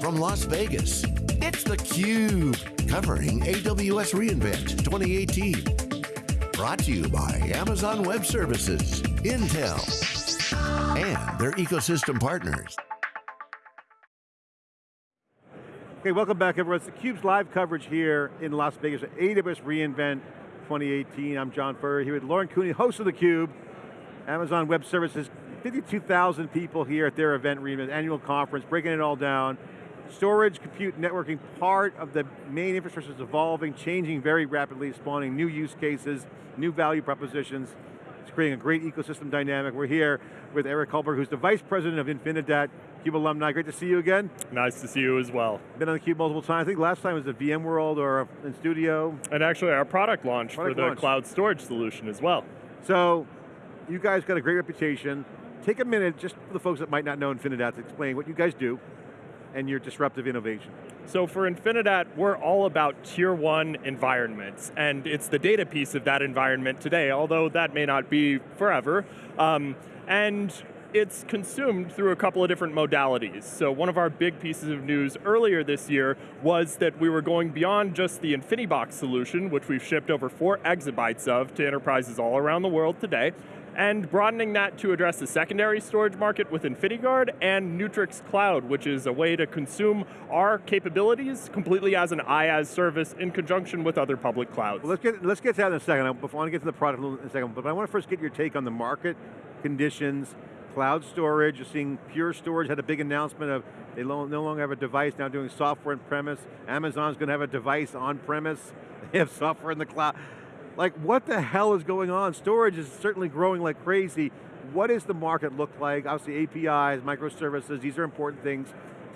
from Las Vegas, it's theCUBE, covering AWS reInvent 2018. Brought to you by Amazon Web Services, Intel, and their ecosystem partners. Okay, welcome back everyone. It's theCUBE's live coverage here in Las Vegas at AWS reInvent 2018. I'm John Furrier here with Lauren Cooney, host of theCUBE, Amazon Web Services, 52,000 people here at their event annual conference, breaking it all down. Storage, compute, networking, part of the main infrastructure is evolving, changing very rapidly, spawning new use cases, new value propositions. It's creating a great ecosystem dynamic. We're here with Eric Kaulberg, who's the Vice President of Infinidat, CUBE alumni, great to see you again. Nice to see you as well. Been on the Cube multiple times. I think last time was at VMworld or in studio. And actually our product launch product for the launch. cloud storage solution as well. So, you guys got a great reputation. Take a minute, just for the folks that might not know Infinidat, to explain what you guys do and your disruptive innovation. So for Infinidat, we're all about tier one environments, and it's the data piece of that environment today, although that may not be forever. Um, and it's consumed through a couple of different modalities. So one of our big pieces of news earlier this year was that we were going beyond just the InfiniBox solution, which we've shipped over four exabytes of to enterprises all around the world today, and broadening that to address the secondary storage market with InfiniGuard and Neutrix Cloud, which is a way to consume our capabilities completely as an IaaS service in conjunction with other public clouds. Well, let's get, let's get to that in a second. I want to get to the product in a second, but I want to first get your take on the market conditions, cloud storage, you're seeing Pure Storage had a big announcement of they no longer have a device, now doing software on premise. Amazon's going to have a device on premise. They have software in the cloud. Like what the hell is going on? Storage is certainly growing like crazy. What does the market look like? Obviously APIs, microservices, these are important things.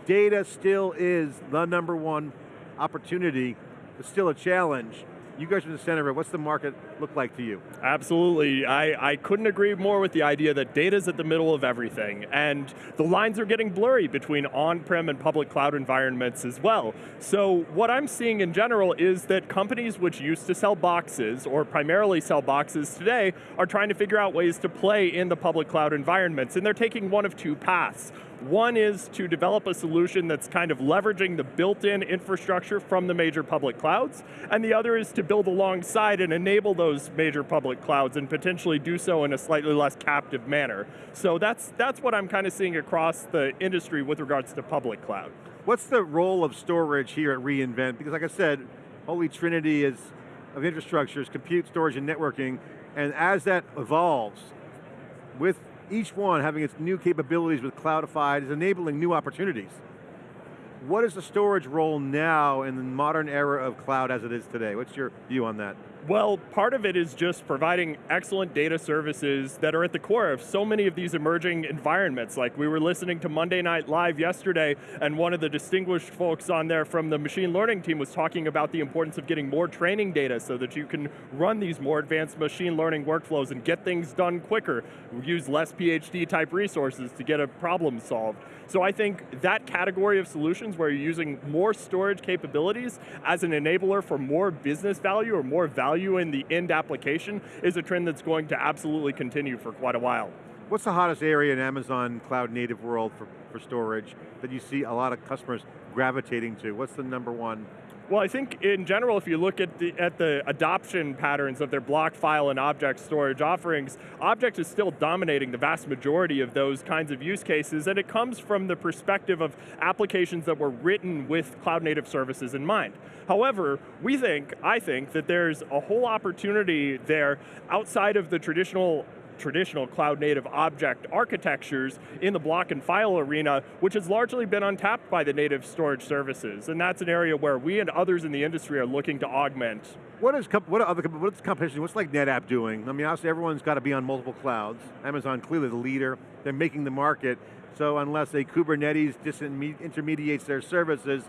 Data still is the number one opportunity, but still a challenge. You guys are the center of it. What's the market look like to you? Absolutely. I, I couldn't agree more with the idea that data's at the middle of everything, and the lines are getting blurry between on-prem and public cloud environments as well. So what I'm seeing in general is that companies which used to sell boxes, or primarily sell boxes today, are trying to figure out ways to play in the public cloud environments, and they're taking one of two paths. One is to develop a solution that's kind of leveraging the built-in infrastructure from the major public clouds, and the other is to build alongside and enable those major public clouds and potentially do so in a slightly less captive manner. So that's, that's what I'm kind of seeing across the industry with regards to public cloud. What's the role of storage here at reInvent? Because like I said, holy trinity is of infrastructure is compute, storage, and networking, and as that evolves, with each one having its new capabilities with Cloudified is enabling new opportunities. What is the storage role now in the modern era of cloud as it is today? What's your view on that? Well, part of it is just providing excellent data services that are at the core of so many of these emerging environments. Like we were listening to Monday Night Live yesterday, and one of the distinguished folks on there from the machine learning team was talking about the importance of getting more training data so that you can run these more advanced machine learning workflows and get things done quicker, use less PhD type resources to get a problem solved. So I think that category of solutions where you're using more storage capabilities as an enabler for more business value or more value in the end application is a trend that's going to absolutely continue for quite a while. What's the hottest area in Amazon cloud native world for, for storage that you see a lot of customers gravitating to? What's the number one well, I think in general, if you look at the, at the adoption patterns of their block file and object storage offerings, object is still dominating the vast majority of those kinds of use cases, and it comes from the perspective of applications that were written with cloud native services in mind. However, we think, I think, that there's a whole opportunity there outside of the traditional traditional cloud native object architectures in the block and file arena, which has largely been untapped by the native storage services. And that's an area where we and others in the industry are looking to augment. What is, what are other, what's competition, what's like NetApp doing? I mean, obviously everyone's got to be on multiple clouds. Amazon clearly the leader, they're making the market. So unless a Kubernetes disintermediates their services,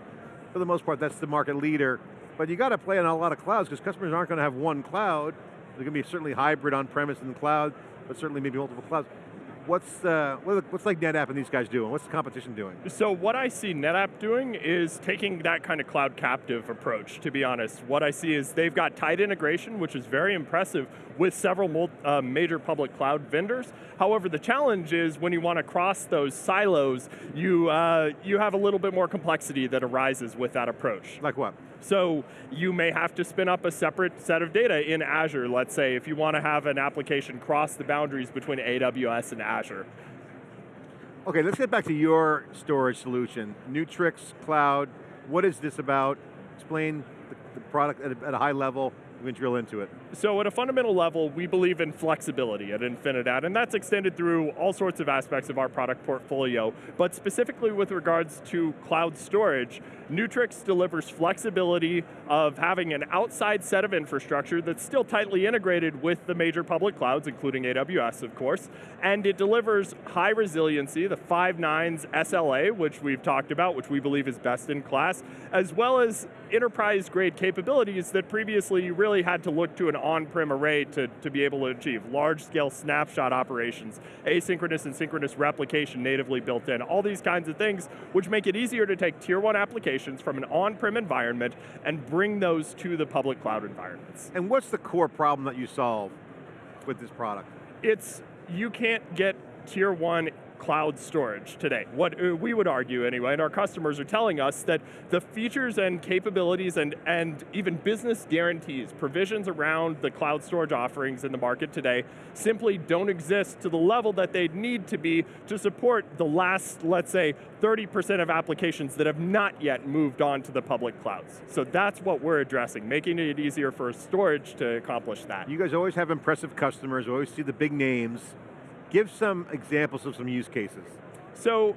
for the most part, that's the market leader. But you got to play on a lot of clouds because customers aren't going to have one cloud. They're going to be certainly hybrid on-premise and the cloud but certainly maybe multiple clouds. what's, uh, what's like NetApp and these guys doing? What's the competition doing? So what I see NetApp doing is taking that kind of cloud captive approach, to be honest. What I see is they've got tight integration, which is very impressive, with several uh, major public cloud vendors. However, the challenge is when you want to cross those silos, you, uh, you have a little bit more complexity that arises with that approach. Like what? So you may have to spin up a separate set of data in Azure, let's say, if you want to have an application cross the boundaries between AWS and Azure. Okay, let's get back to your storage solution. Neutrix Cloud, what is this about? Explain the, product at a high level, we can drill into it. So at a fundamental level, we believe in flexibility at Infinidat, and that's extended through all sorts of aspects of our product portfolio. But specifically with regards to cloud storage, Neutrix delivers flexibility of having an outside set of infrastructure that's still tightly integrated with the major public clouds, including AWS, of course, and it delivers high resiliency, the five nines SLA, which we've talked about, which we believe is best in class, as well as enterprise grade capabilities that previously you really had to look to an on-prem array to, to be able to achieve. Large scale snapshot operations, asynchronous and synchronous replication natively built in, all these kinds of things, which make it easier to take tier one applications from an on-prem environment and bring those to the public cloud environments. And what's the core problem that you solve with this product? It's, you can't get tier one cloud storage today. What uh, we would argue anyway, and our customers are telling us that the features and capabilities and, and even business guarantees, provisions around the cloud storage offerings in the market today simply don't exist to the level that they'd need to be to support the last, let's say, 30% of applications that have not yet moved on to the public clouds. So that's what we're addressing, making it easier for storage to accomplish that. You guys always have impressive customers, always see the big names. Give some examples of some use cases. So,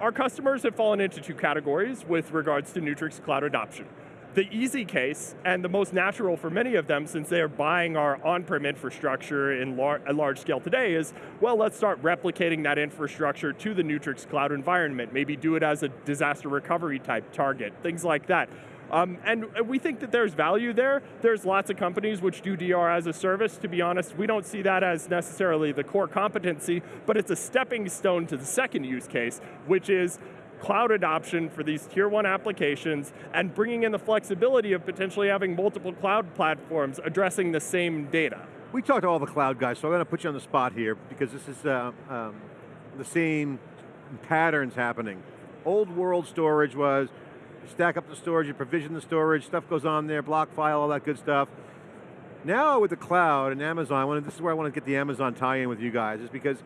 our customers have fallen into two categories with regards to Neutrix cloud adoption. The easy case, and the most natural for many of them since they are buying our on-prem infrastructure in lar large scale today is, well, let's start replicating that infrastructure to the Neutrix cloud environment. Maybe do it as a disaster recovery type target, things like that. Um, and we think that there's value there. There's lots of companies which do DR as a service. To be honest, we don't see that as necessarily the core competency, but it's a stepping stone to the second use case, which is cloud adoption for these tier one applications and bringing in the flexibility of potentially having multiple cloud platforms addressing the same data. We talked to all the cloud guys, so I'm going to put you on the spot here because this is uh, um, the same patterns happening. Old world storage was stack up the storage, you provision the storage, stuff goes on there, block file, all that good stuff. Now with the cloud and Amazon, this is where I want to get the Amazon tie-in with you guys, is because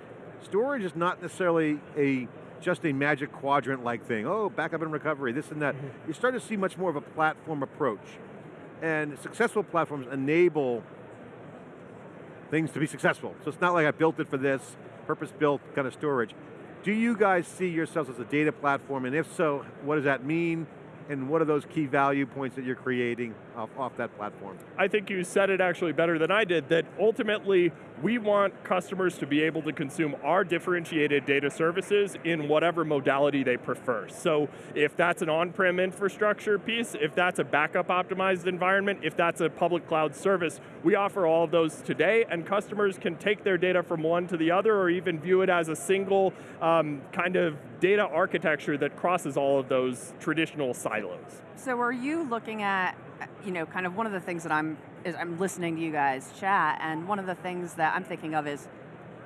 storage is not necessarily a just a magic quadrant like thing. Oh, backup and recovery, this and that. Mm -hmm. You start to see much more of a platform approach. And successful platforms enable things to be successful. So it's not like I built it for this, purpose-built kind of storage. Do you guys see yourselves as a data platform, and if so, what does that mean? And what are those key value points that you're creating off, off that platform? I think you said it actually better than I did, that ultimately we want customers to be able to consume our differentiated data services in whatever modality they prefer. So if that's an on-prem infrastructure piece, if that's a backup optimized environment, if that's a public cloud service, we offer all of those today and customers can take their data from one to the other or even view it as a single um, kind of data architecture that crosses all of those traditional silos. So are you looking at, you know, kind of one of the things that I'm, is I'm listening to you guys chat, and one of the things that I'm thinking of is,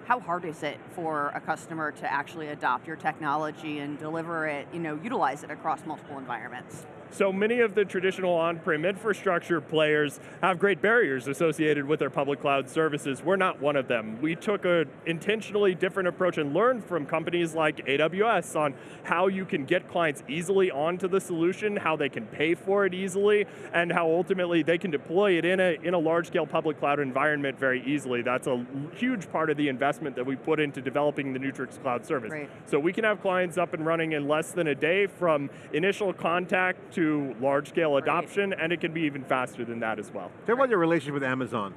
how hard is it for a customer to actually adopt your technology and deliver it, you know, utilize it across multiple environments? So many of the traditional on-prem infrastructure players have great barriers associated with their public cloud services. We're not one of them. We took an intentionally different approach and learned from companies like AWS on how you can get clients easily onto the solution, how they can pay for it easily, and how ultimately they can deploy it in a, in a large-scale public cloud environment very easily. That's a huge part of the investment that we put into developing the Neutrix cloud service. Right. So we can have clients up and running in less than a day from initial contact to large scale adoption, right. and it can be even faster than that as well. Tell me about your relationship with Amazon.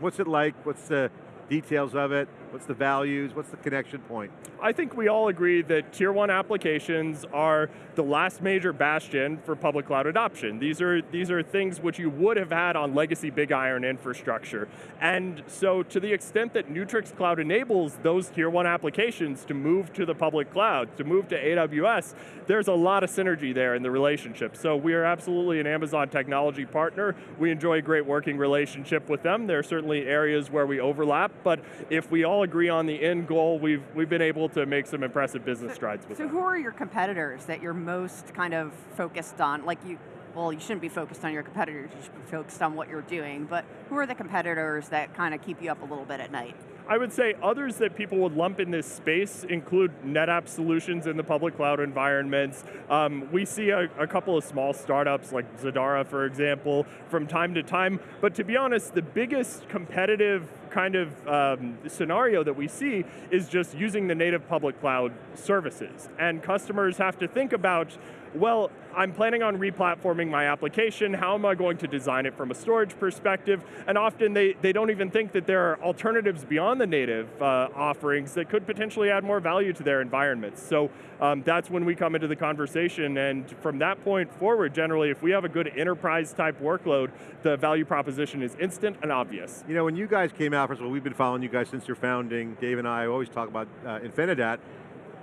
What's it like? What's the details of it? What's the values? What's the connection point? I think we all agree that tier one applications are the last major bastion for public cloud adoption. These are, these are things which you would have had on legacy big iron infrastructure. And so to the extent that Neutrix Cloud enables those tier one applications to move to the public cloud, to move to AWS, there's a lot of synergy there in the relationship. So we are absolutely an Amazon technology partner. We enjoy a great working relationship with them. There are certainly areas where we overlap, but if we all agree on the end goal, we've, we've been able to make some impressive business so, strides with So them. who are your competitors that you're most kind of focused on? Like you, well, you shouldn't be focused on your competitors, you should be focused on what you're doing, but who are the competitors that kind of keep you up a little bit at night? I would say others that people would lump in this space include NetApp solutions in the public cloud environments. Um, we see a, a, couple of small startups like Zadara, for example, from time to time. But to be honest, the biggest competitive kind of um, scenario that we see is just using the native public cloud services. And customers have to think about well, I'm planning on replatforming my application, how am I going to design it from a storage perspective? And often they, they don't even think that there are alternatives beyond the native uh, offerings that could potentially add more value to their environments. So um, that's when we come into the conversation, and from that point forward, generally, if we have a good enterprise type workload, the value proposition is instant and obvious. You know, when you guys came out, first of all, we've been following you guys since your founding. Dave and I always talk about uh, Infinidat.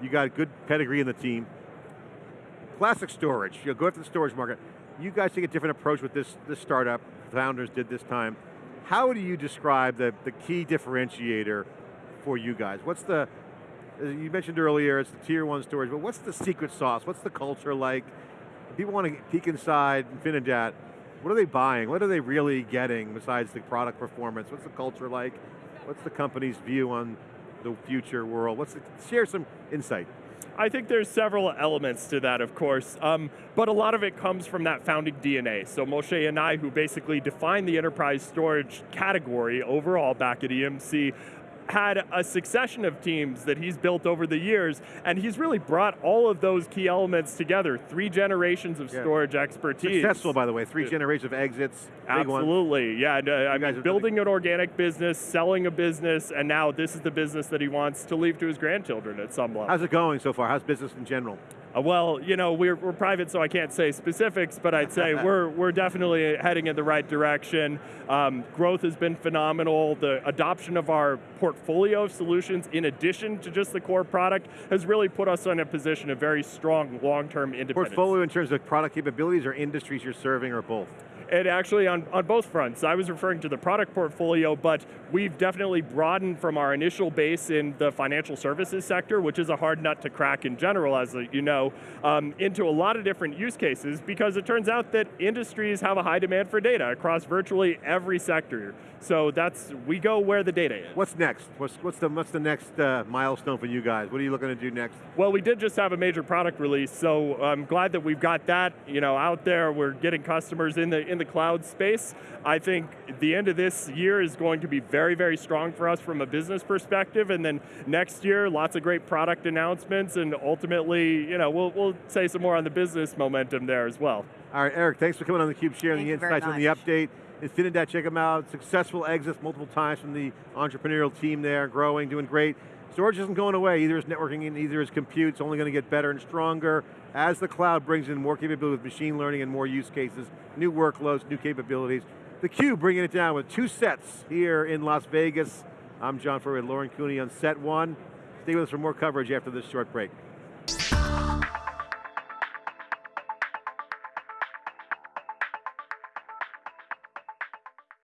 You got good pedigree in the team Classic storage, you go after the storage market. You guys take a different approach with this, this startup, founders did this time. How do you describe the, the key differentiator for you guys? What's the, you mentioned earlier, it's the tier one storage, but what's the secret sauce? What's the culture like? People want to peek inside Infinidat, what are they buying? What are they really getting besides the product performance? What's the culture like? What's the company's view on the future world? What's the, share some insight. I think there's several elements to that, of course, um, but a lot of it comes from that founding DNA. So Moshe Yanai, who basically defined the enterprise storage category overall back at EMC, had a succession of teams that he's built over the years, and he's really brought all of those key elements together. Three generations of yeah. storage expertise. Successful, by the way. Three generations of exits. Absolutely, yeah. And, uh, I mean, building an organic business, selling a business, and now this is the business that he wants to leave to his grandchildren at some level. How's it going so far? How's business in general? Uh, well, you know, we're, we're private, so I can't say specifics, but I'd say we're, we're definitely heading in the right direction. Um, growth has been phenomenal. The adoption of our portfolio of solutions, in addition to just the core product, has really put us in a position of very strong long-term independence. Portfolio in terms of product capabilities or industries you're serving or both? It actually on, on both fronts. I was referring to the product portfolio, but we've definitely broadened from our initial base in the financial services sector, which is a hard nut to crack in general, as you know, um, into a lot of different use cases because it turns out that industries have a high demand for data across virtually every sector. So that's, we go where the data is. What's next? What's, what's, the, what's the next uh, milestone for you guys? What are you looking to do next? Well, we did just have a major product release, so I'm glad that we've got that you know, out there. We're getting customers in the, in the cloud space. I think the end of this year is going to be very, very strong for us from a business perspective, and then next year, lots of great product announcements, and ultimately, you know, we'll, we'll say some more on the business momentum there as well. All right, Eric, thanks for coming on theCUBE, sharing Thank the insights on the update. Infinidat, check them out. Successful exits multiple times from the entrepreneurial team there, growing, doing great. Storage isn't going away, either is networking and either is compute, it's only going to get better and stronger as the cloud brings in more capability with machine learning and more use cases, new workloads, new capabilities. The Cube bringing it down with two sets here in Las Vegas. I'm John Furrier Lauren Cooney on set one. Stay with us for more coverage after this short break.